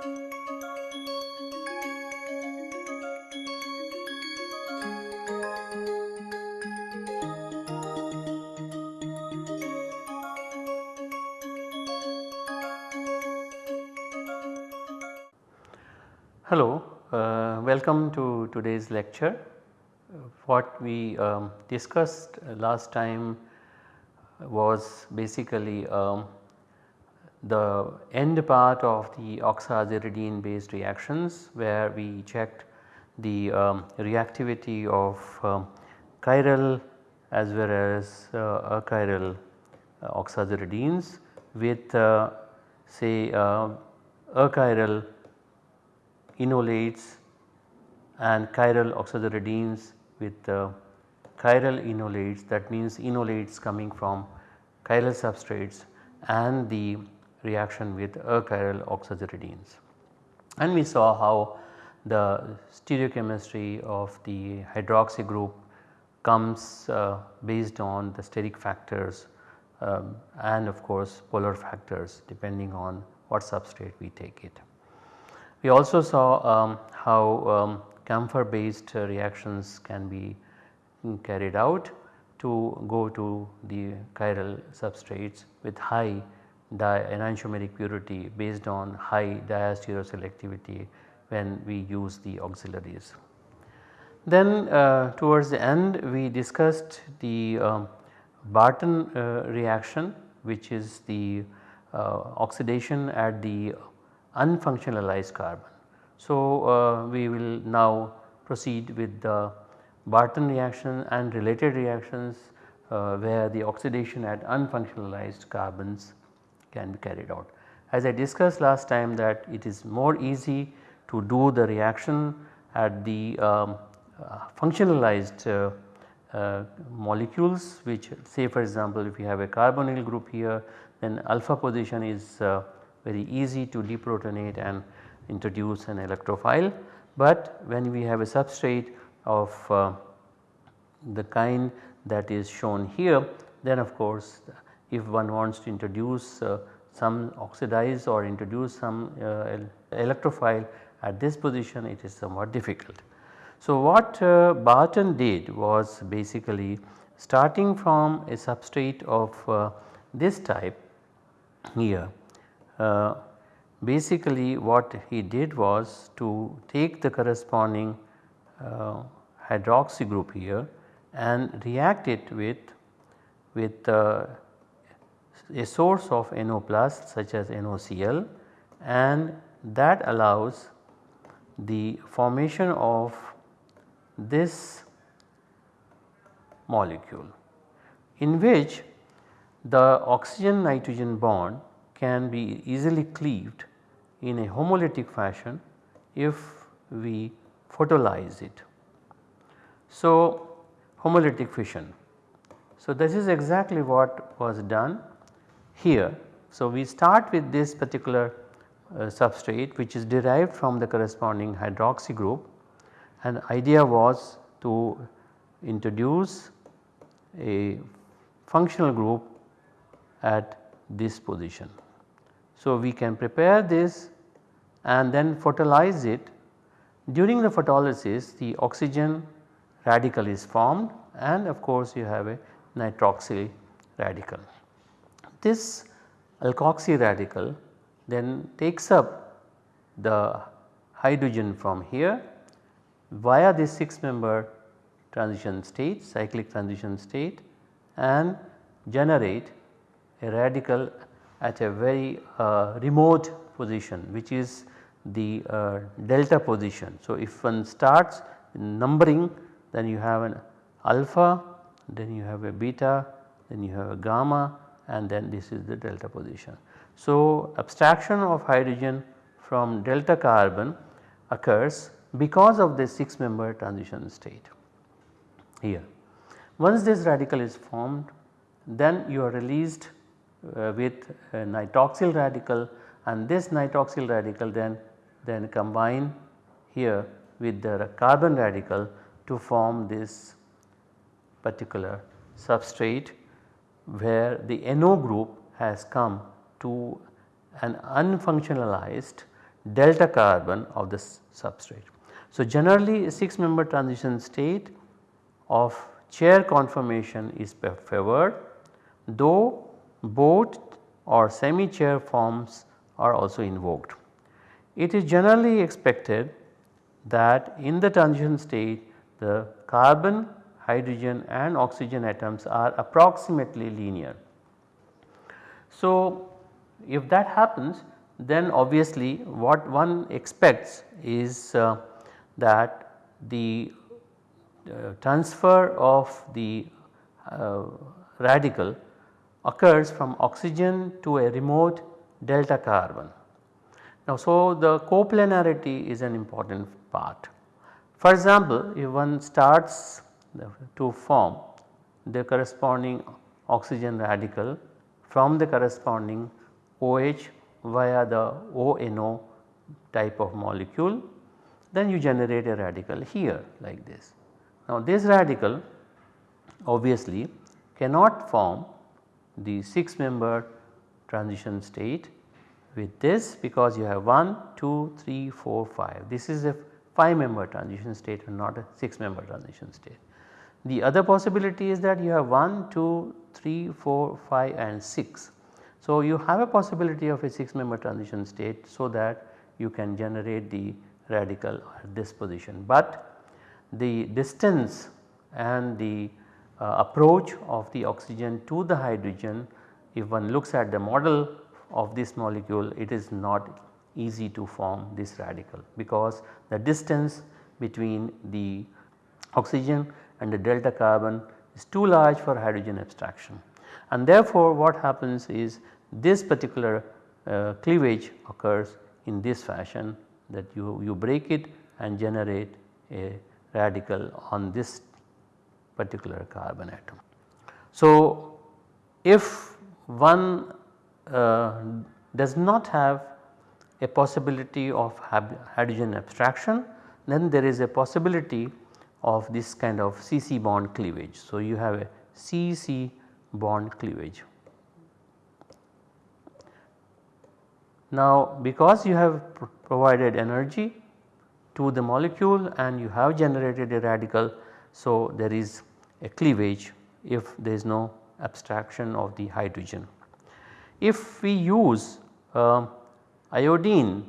Hello, uh, welcome to today's lecture. what we um, discussed last time was basically um, the end part of the oxaziridine based reactions where we checked the um, reactivity of um, chiral as well as uh, achiral uh, oxaziridines with uh, say uh, achiral enolates and chiral oxaziridines with uh, chiral enolates that means enolates coming from chiral substrates and the reaction with achiral oxaziridines. And we saw how the stereochemistry of the hydroxy group comes uh, based on the steric factors um, and of course polar factors depending on what substrate we take it. We also saw um, how um, camphor based reactions can be carried out to go to the chiral substrates with high enantiomeric purity based on high diastereoselectivity when we use the auxiliaries. Then uh, towards the end we discussed the uh, Barton uh, reaction which is the uh, oxidation at the unfunctionalized carbon. So, uh, we will now proceed with the Barton reaction and related reactions uh, where the oxidation at unfunctionalized carbons can be carried out. As I discussed last time that it is more easy to do the reaction at the um, uh, functionalized uh, uh, molecules which say for example if you have a carbonyl group here then alpha position is uh, very easy to deprotonate and introduce an electrophile. But when we have a substrate of uh, the kind that is shown here then of course if one wants to introduce uh, some oxidize or introduce some uh, electrophile at this position it is somewhat difficult. So, what uh, Barton did was basically starting from a substrate of uh, this type here uh, basically what he did was to take the corresponding uh, hydroxy group here and react it with with a source of NO plus such as NOCl and that allows the formation of this molecule in which the oxygen nitrogen bond can be easily cleaved in a homolytic fashion if we photolyze it. So, homolytic fission. So, this is exactly what was done here. So, we start with this particular uh, substrate which is derived from the corresponding hydroxy group and idea was to introduce a functional group at this position. So, we can prepare this and then photolyze it. During the photolysis the oxygen radical is formed and of course you have a nitroxyl radical. This alkoxy radical then takes up the hydrogen from here via this 6 member transition state cyclic transition state and generate a radical at a very uh, remote position which is the uh, delta position. So, if one starts numbering then you have an alpha then you have a beta then you have a gamma and then this is the delta position. So, abstraction of hydrogen from delta carbon occurs because of this 6 member transition state here. Once this radical is formed then you are released uh, with nitroxyl radical and this nitroxyl radical then then combine here with the carbon radical to form this particular substrate where the NO group has come to an unfunctionalized delta carbon of the substrate. So, generally a 6 member transition state of chair conformation is favored though boat or semi chair forms are also invoked. It is generally expected that in the transition state the carbon, hydrogen and oxygen atoms are approximately linear. So, if that happens then obviously what one expects is uh, that the uh, transfer of the uh, radical occurs from oxygen to a remote delta carbon. Now so the coplanarity is an important part. For example, if one starts to form the corresponding oxygen radical from the corresponding OH via the ONO type of molecule then you generate a radical here like this. Now this radical obviously cannot form the 6 member transition state with this because you have 1, 2, 3, 4, 5. This is a 5 member transition state and not a 6 member transition state. The other possibility is that you have 1, 2, 3, 4, 5 and 6. So, you have a possibility of a 6 member transition state so that you can generate the radical at this position. But the distance and the uh, approach of the oxygen to the hydrogen if one looks at the model of this molecule it is not easy to form this radical because the distance between the oxygen and the delta carbon is too large for hydrogen abstraction. And therefore what happens is this particular uh, cleavage occurs in this fashion that you, you break it and generate a radical on this particular carbon atom. So if one uh, does not have a possibility of hydrogen abstraction then there is a possibility of this kind of CC bond cleavage. So, you have a CC bond cleavage. Now because you have pr provided energy to the molecule and you have generated a radical so there is a cleavage if there is no abstraction of the hydrogen. If we use uh, iodine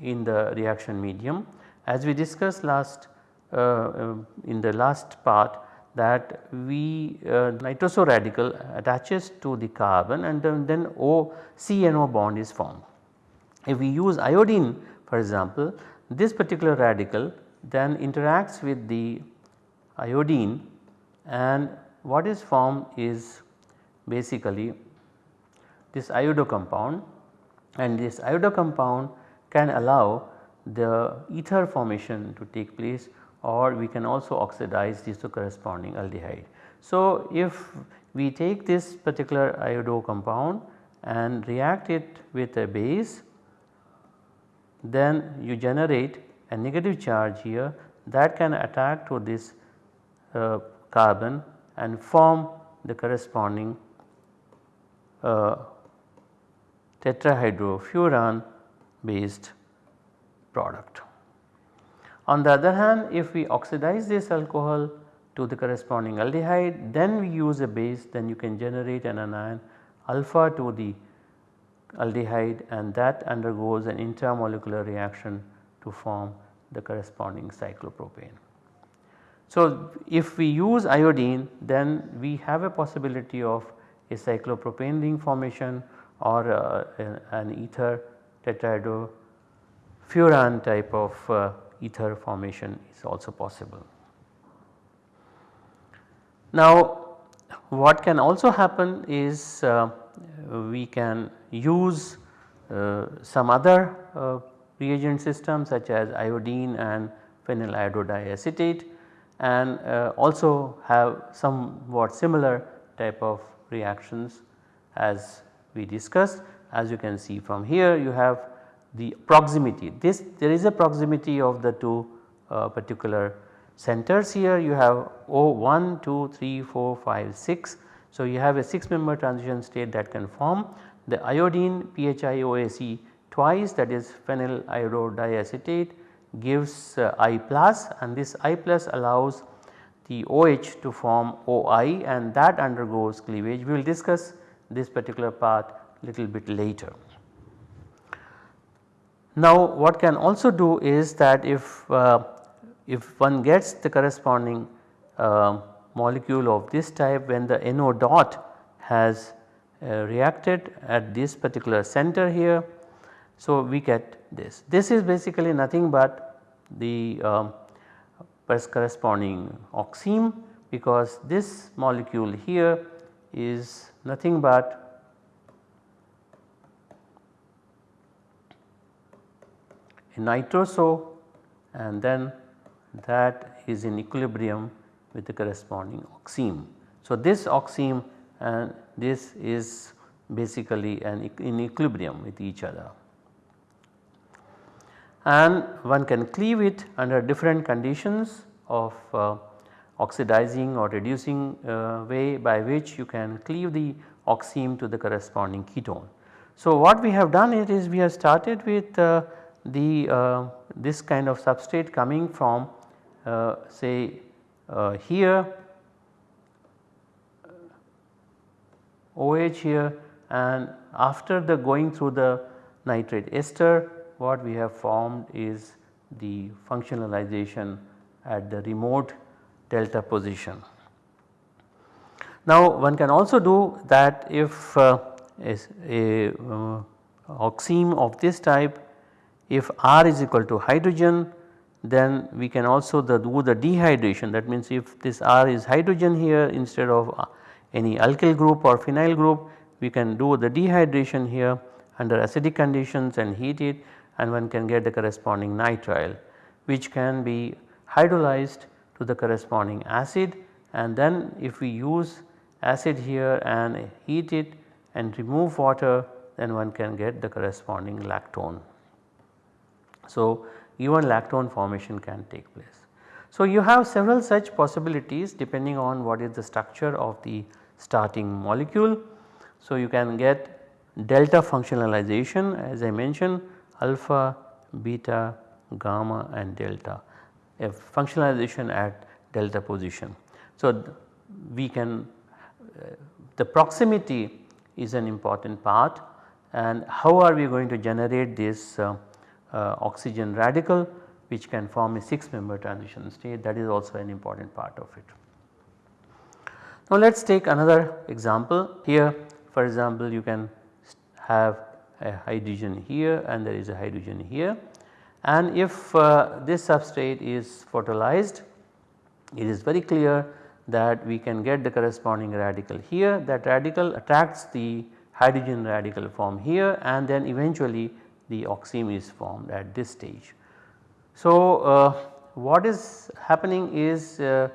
in the reaction medium as we discussed last in the last part that we uh, nitroso radical attaches to the carbon and then, then O CNO bond is formed. If we use iodine for example this particular radical then interacts with the iodine and what is formed is basically this iodo compound and this iodo compound can allow the ether formation to take place or we can also oxidize this to corresponding aldehyde. So, if we take this particular iodo compound and react it with a base then you generate a negative charge here that can attack to this uh, carbon and form the corresponding uh, tetrahydrofuran based product. On the other hand if we oxidize this alcohol to the corresponding aldehyde then we use a base then you can generate an anion alpha to the aldehyde and that undergoes an intermolecular reaction to form the corresponding cyclopropane. So, if we use iodine then we have a possibility of a cyclopropane ring formation or uh, an ether tetrahydrofuran type of uh, ether formation is also possible. Now what can also happen is uh, we can use uh, some other uh, reagent systems such as iodine and phenyl iododiacetate and uh, also have somewhat similar type of reactions as we discussed. As you can see from here you have the proximity this there is a proximity of the two uh, particular centers here you have O 1, 2, 3, 4, 5, 6. So, you have a 6 member transition state that can form the iodine PHIOAC twice that is phenyl iododiacetate gives uh, I plus and this I plus allows the OH to form OI and that undergoes cleavage. We will discuss this particular part little bit later. Now what can also do is that if, uh, if one gets the corresponding uh, molecule of this type when the NO dot has uh, reacted at this particular center here. So we get this. This is basically nothing but the um, corresponding oxime because this molecule here is nothing but nitroso and then that is in equilibrium with the corresponding oxime. So, this oxime and this is basically an in equilibrium with each other and one can cleave it under different conditions of uh, oxidizing or reducing uh, way by which you can cleave the oxime to the corresponding ketone. So, what we have done it is we have started with uh, the uh, this kind of substrate coming from uh, say uh, here OH here and after the going through the nitrate ester what we have formed is the functionalization at the remote delta position. Now one can also do that if uh, a uh, oxime of this type if R is equal to hydrogen then we can also the, do the dehydration that means if this R is hydrogen here instead of uh, any alkyl group or phenyl group we can do the dehydration here under acidic conditions and heat it and one can get the corresponding nitrile which can be hydrolyzed to the corresponding acid and then if we use acid here and heat it and remove water then one can get the corresponding lactone. So, even lactone formation can take place. So, you have several such possibilities depending on what is the structure of the starting molecule. So, you can get delta functionalization as I mentioned alpha, beta, gamma and delta a functionalization at delta position. So, we can uh, the proximity is an important part and how are we going to generate this uh, oxygen radical which can form a 6 member transition state. That is also an important part of it. Now let us take another example here. For example you can have a hydrogen here and there is a hydrogen here. And if uh, this substrate is photolyzed it is very clear that we can get the corresponding radical here. That radical attracts the hydrogen radical from here and then eventually the oxime is formed at this stage. So, uh, what is happening is uh,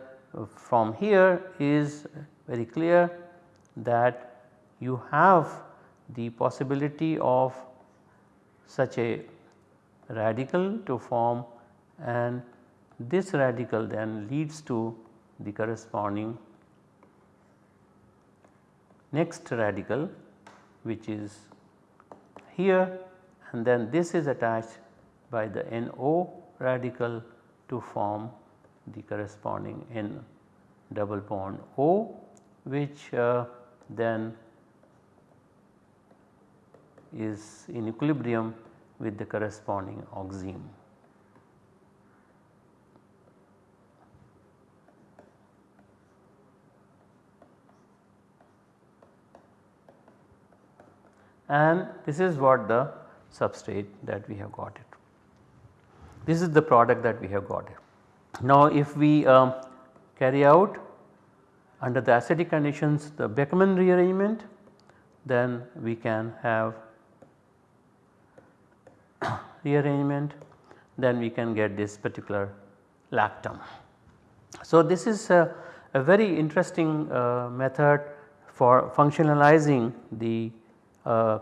from here is very clear that you have the possibility of such a radical to form and this radical then leads to the corresponding next radical which is here and then this is attached by the NO radical to form the corresponding N double bond O which uh, then is in equilibrium with the corresponding oxime. And this is what the substrate that we have got it. This is the product that we have got it. Now if we um, carry out under the acidic conditions the Beckmann rearrangement then we can have rearrangement then we can get this particular lactam. So this is a, a very interesting uh, method for functionalizing the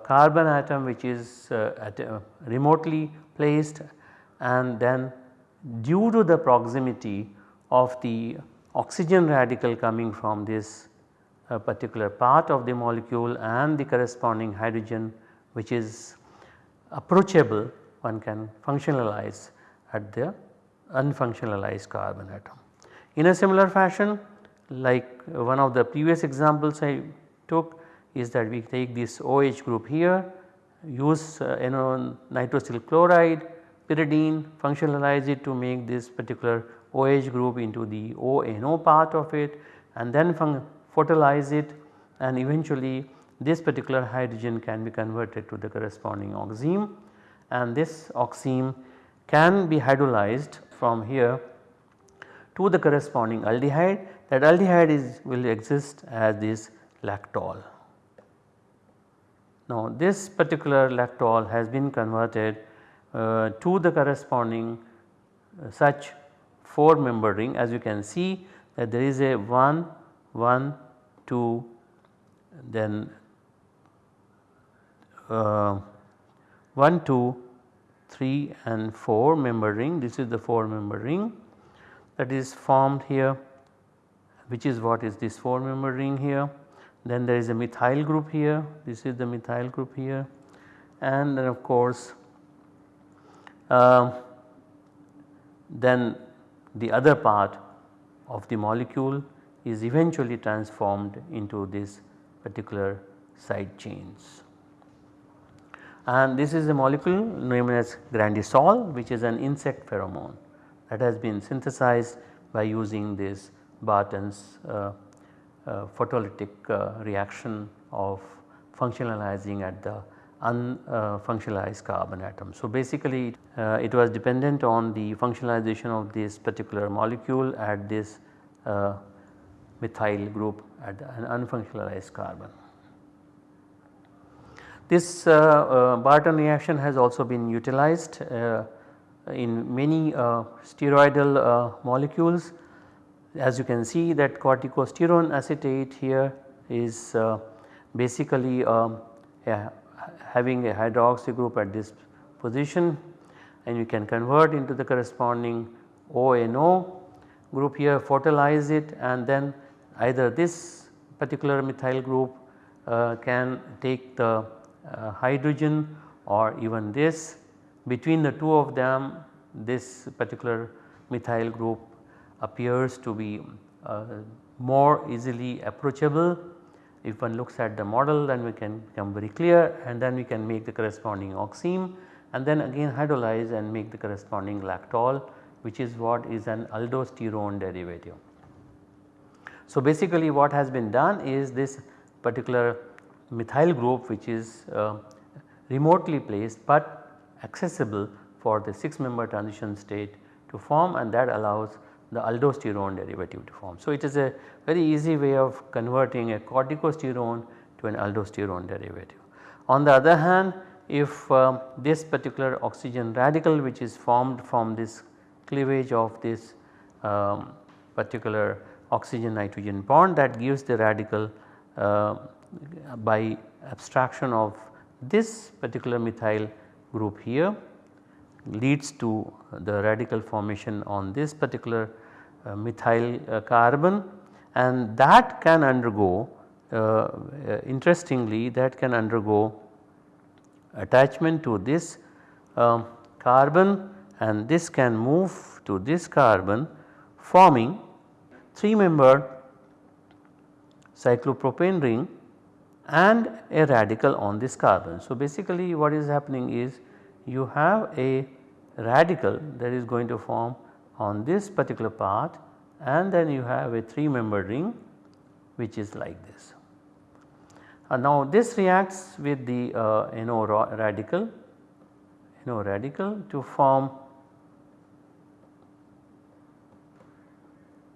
carbon atom which is uh, at, uh, remotely placed and then due to the proximity of the oxygen radical coming from this uh, particular part of the molecule and the corresponding hydrogen which is approachable one can functionalize at the unfunctionalized carbon atom. In a similar fashion like one of the previous examples I took is that we take this OH group here use uh, you know nitrosyl chloride pyridine functionalize it to make this particular OH group into the ONO part of it and then photolize it and eventually this particular hydrogen can be converted to the corresponding oxime and this oxime can be hydrolyzed from here to the corresponding aldehyde that aldehyde is will exist as this lactol. Now this particular lactol has been converted uh, to the corresponding uh, such 4 member ring as you can see that there is a 1, 1, 2 then uh, 1, 2, 3 and 4 member ring this is the 4 member ring that is formed here which is what is this 4 member ring here. Then there is a methyl group here this is the methyl group here and then of course uh, then the other part of the molecule is eventually transformed into this particular side chains. And this is a molecule known as grandisol which is an insect pheromone that has been synthesized by using this Barton's uh, photolytic uh, reaction of functionalizing at the unfunctionalized carbon atom. So basically uh, it was dependent on the functionalization of this particular molecule at this uh, methyl group at an unfunctionalized carbon. This uh, Barton reaction has also been utilized in many steroidal molecules as you can see that corticosterone acetate here is uh, basically um, having a hydroxy group at this position. And you can convert into the corresponding ONO group here photolize it and then either this particular methyl group uh, can take the uh, hydrogen or even this. Between the two of them this particular methyl group appears to be uh, more easily approachable. If one looks at the model then we can become very clear and then we can make the corresponding oxime and then again hydrolyze and make the corresponding lactol which is what is an aldosterone derivative. So basically what has been done is this particular methyl group which is uh, remotely placed but accessible for the 6 member transition state to form and that allows the aldosterone derivative to form. So, it is a very easy way of converting a corticosterone to an aldosterone derivative. On the other hand if uh, this particular oxygen radical which is formed from this cleavage of this um, particular oxygen nitrogen bond that gives the radical uh, by abstraction of this particular methyl group here leads to the radical formation on this particular uh, methyl uh, carbon and that can undergo uh, interestingly that can undergo attachment to this um, carbon and this can move to this carbon forming 3 membered cyclopropane ring and a radical on this carbon. So basically what is happening is you have a radical that is going to form on this particular part and then you have a 3 membered ring which is like this. Uh, now this reacts with the uh, NO radical NO radical to form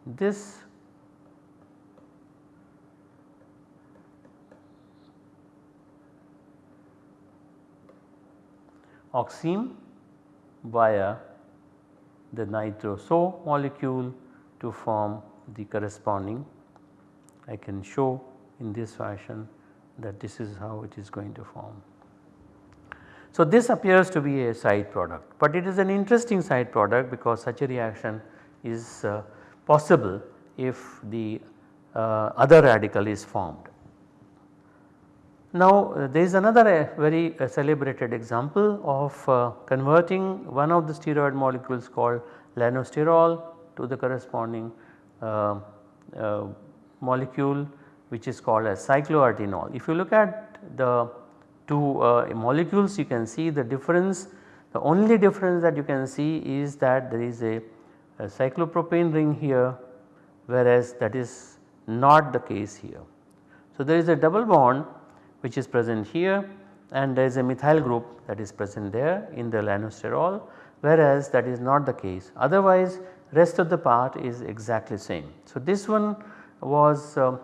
this oxime via the nitro-SO molecule to form the corresponding I can show in this fashion that this is how it is going to form. So, this appears to be a side product, but it is an interesting side product because such a reaction is uh, possible if the uh, other radical is formed. Now uh, there is another uh, very uh, celebrated example of converting one of the steroid molecules called lanosterol to the corresponding molecule which is called as cycloartenol. If you look at the two molecules you can see the difference the only difference that you can see is that there is a cyclopropane ring here whereas that is not the case here. So there is a double bond which is present here and there is a methyl group that is present there in the lanosterol whereas that is not the case otherwise rest of the part is exactly same. So this one was uh,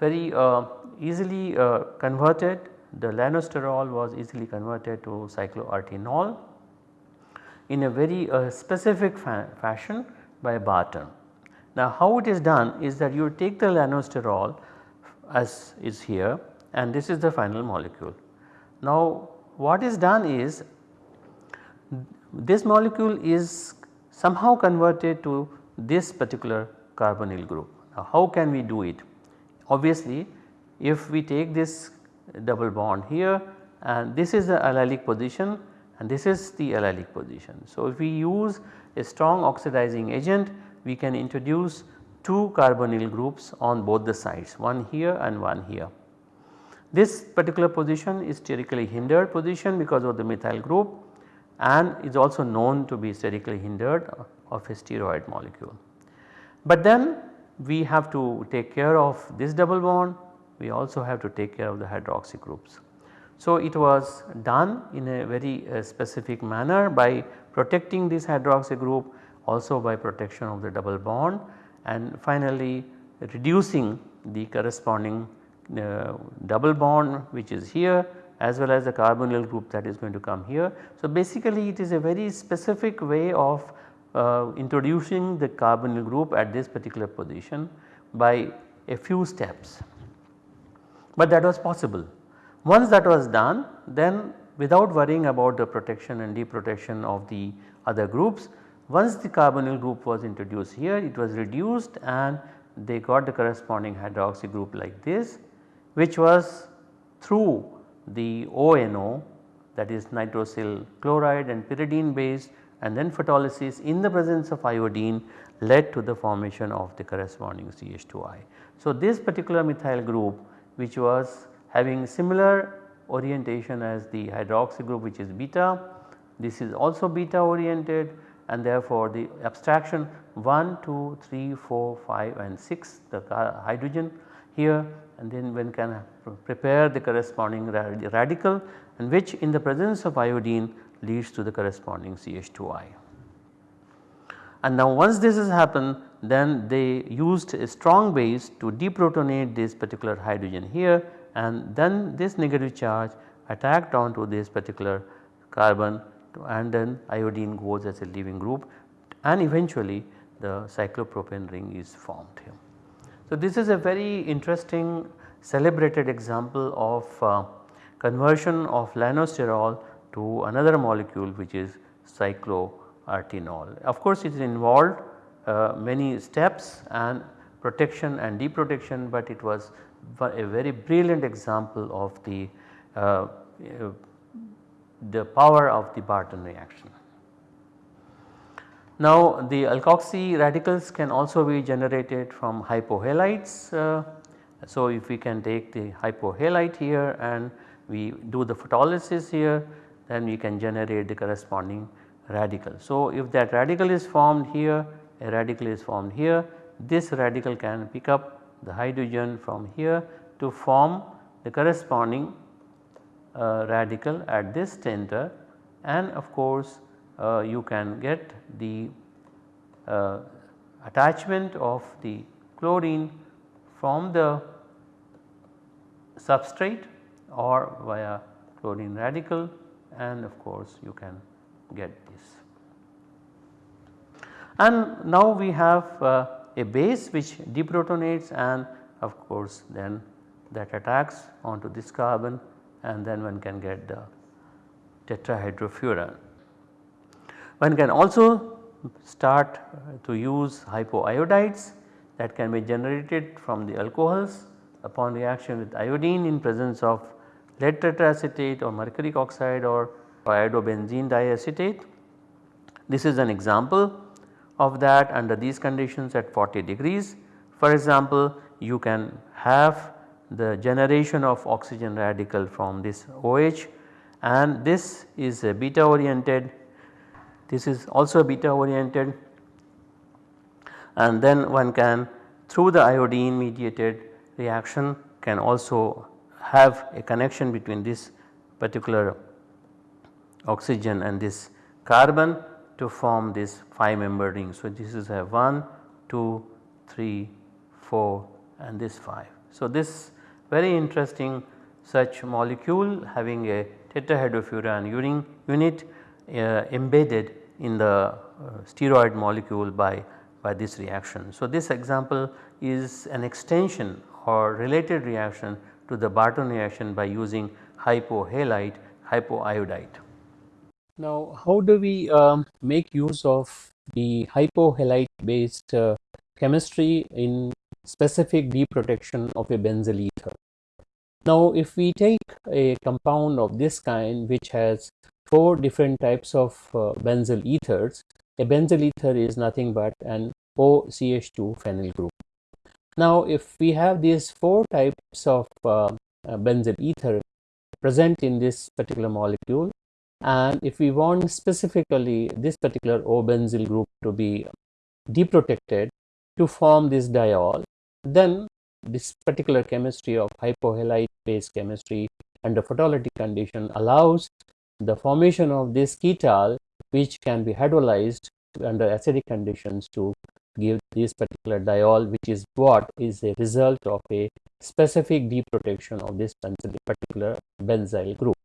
very uh, easily uh, converted the lanosterol was easily converted to cycloartenol in a very uh, specific fa fashion by Barton. Now how it is done is that you take the lanosterol as is here and this is the final molecule. Now what is done is this molecule is somehow converted to this particular carbonyl group. Now how can we do it? Obviously if we take this double bond here and this is the allylic position and this is the allylic position. So if we use a strong oxidizing agent we can introduce two carbonyl groups on both the sides one here and one here. This particular position is sterically hindered position because of the methyl group and is also known to be sterically hindered of a steroid molecule. But then we have to take care of this double bond, we also have to take care of the hydroxy groups. So it was done in a very uh, specific manner by protecting this hydroxy group also by protection of the double bond and finally reducing the corresponding double bond which is here as well as the carbonyl group that is going to come here. So basically it is a very specific way of uh, introducing the carbonyl group at this particular position by a few steps. But that was possible. Once that was done then without worrying about the protection and deprotection of the other groups once the carbonyl group was introduced here it was reduced and they got the corresponding hydroxy group like this which was through the ONO that is nitrosyl chloride and pyridine based and then photolysis in the presence of iodine led to the formation of the corresponding CH2I. So this particular methyl group which was having similar orientation as the hydroxy group which is beta, this is also beta oriented and therefore the abstraction 1, 2, 3, 4, 5 and 6 the hydrogen here and then one can prepare the corresponding radical and which in the presence of iodine leads to the corresponding CH2I. And now once this has happened then they used a strong base to deprotonate this particular hydrogen here and then this negative charge attacked onto this particular carbon and then iodine goes as a leaving group and eventually the cyclopropane ring is formed here. So, this is a very interesting celebrated example of uh, conversion of lanosterol to another molecule which is cycloartenol. Of course, it involved uh, many steps and protection and deprotection, but it was a very brilliant example of the uh, the power of the Barton reaction. Now the alkoxy radicals can also be generated from hypohalites. Uh, so if we can take the hypohalite here and we do the photolysis here then we can generate the corresponding radical. So if that radical is formed here a radical is formed here this radical can pick up the hydrogen from here to form the corresponding uh, radical at this center and of course you can get the uh, attachment of the chlorine from the substrate or via chlorine radical and of course you can get this. And now we have uh, a base which deprotonates and of course then that attacks onto this carbon and then one can get the tetrahydrofuran. One can also start to use hypoiodides that can be generated from the alcohols upon reaction with iodine in presence of lead tetraacetate or mercuric oxide or iodobenzene diacetate. This is an example of that under these conditions at 40 degrees. For example, you can have the generation of oxygen radical from this OH and this is a beta oriented, this is also beta oriented and then one can through the iodine mediated reaction can also have a connection between this particular oxygen and this carbon to form this 5 member ring. So, this is a 1, 2, 3, 4 and this 5. So, this very interesting such molecule having a tetrahydrofuran unit embedded in the uh, steroid molecule by, by this reaction. So, this example is an extension or related reaction to the Barton reaction by using hypohalite hypoiodite. Now how do we um, make use of the hypohalite based uh, chemistry in specific deprotection of a benzyl ether. Now if we take a compound of this kind which has 4 different types of uh, benzyl ethers, a benzyl ether is nothing but an OCH2 phenyl group. Now if we have these 4 types of uh, uh, benzyl ether present in this particular molecule and if we want specifically this particular O benzyl group to be deprotected to form this diol then this particular chemistry of hypohalite based chemistry under photolytic condition allows the formation of this ketal which can be hydrolyzed under acidic conditions to give this particular diol which is what is a result of a specific deprotection of this particular benzyl group.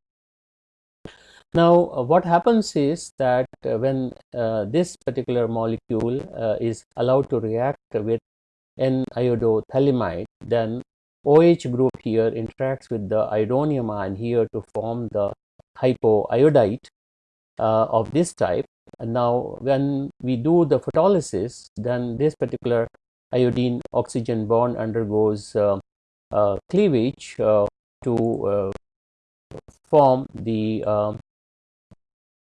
Now uh, what happens is that uh, when uh, this particular molecule uh, is allowed to react with N-iodophthalimide then OH group here interacts with the iodonium ion here to form the hypoiodite uh, of this type. And now when we do the photolysis then this particular iodine oxygen bond undergoes uh, uh, cleavage to form the um,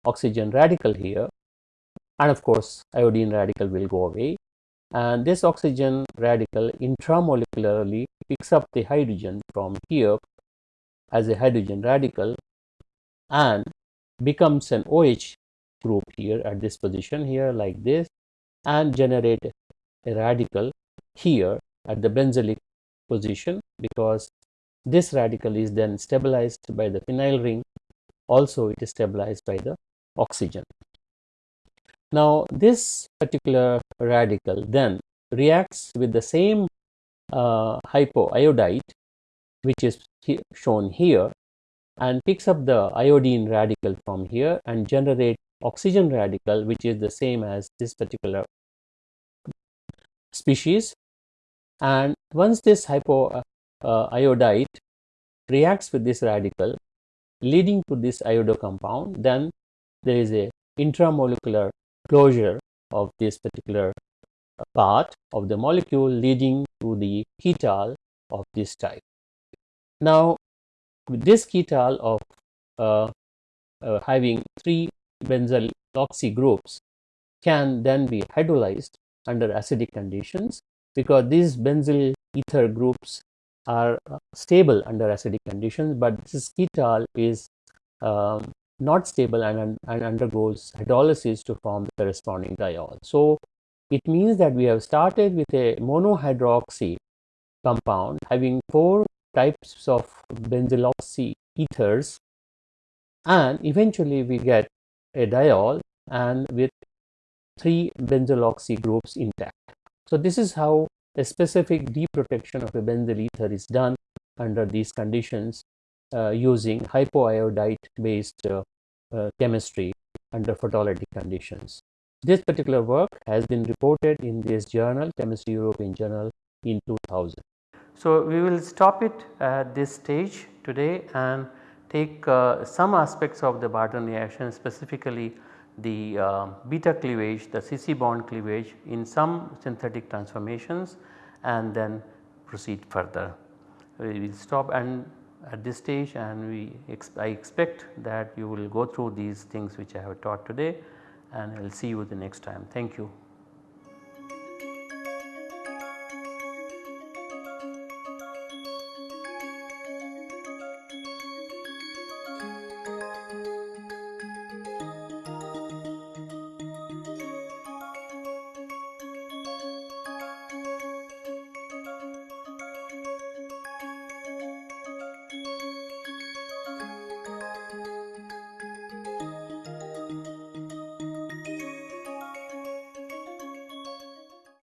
oxygen radical here. And of course iodine radical will go away. And this oxygen radical intramolecularly picks up the hydrogen from here as a hydrogen radical and becomes an OH group here at this position here like this and generate a radical here at the benzylic position because this radical is then stabilized by the phenyl ring also it is stabilized by the oxygen. Now this particular radical then reacts with the same uh, hypoiodite which is he shown here and picks up the iodine radical from here and generate oxygen radical which is the same as this particular species and once this hypoiodite uh, reacts with this radical leading to this iodo compound then there is a intramolecular closure of this particular part of the molecule leading to the ketal of this type. Now with this ketal of uh, uh, having three benzyl oxy groups can then be hydrolyzed under acidic conditions because these benzyl ether groups are uh, stable under acidic conditions but this ketal is um, not stable and, and undergoes hydrolysis to form the corresponding diol. So it means that we have started with a monohydroxy compound having four types of benzyloxy ethers and eventually we get a diol and with three benzyloxy groups intact. So this is how a specific deprotection of a benzyl ether is done under these conditions uh, using hypoiodite based uh, uh, chemistry under photolytic conditions. This particular work has been reported in this journal Chemistry European Journal in 2000. So, we will stop it at this stage today and take uh, some aspects of the Barton reaction specifically the uh, beta cleavage, the CC bond cleavage in some synthetic transformations and then proceed further. We will stop and at this stage and we ex I expect that you will go through these things which I have taught today and I will see you the next time. Thank you.